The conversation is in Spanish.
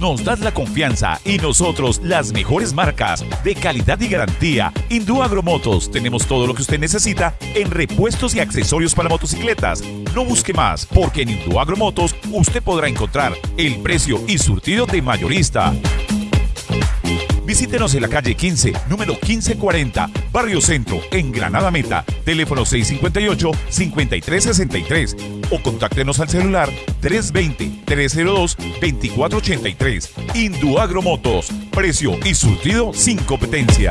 nos das la confianza y nosotros las mejores marcas de calidad y garantía. Hindú Agromotos, tenemos todo lo que usted necesita en repuestos y accesorios para motocicletas. No busque más, porque en Hindú Agromotos usted podrá encontrar el precio y surtido de mayorista. Visítenos en la calle 15, número 1540, Barrio Centro, en Granada Meta. Teléfono 658-5363 o contáctenos al celular 320-302-2483. Induagro Motos, precio y surtido sin competencia.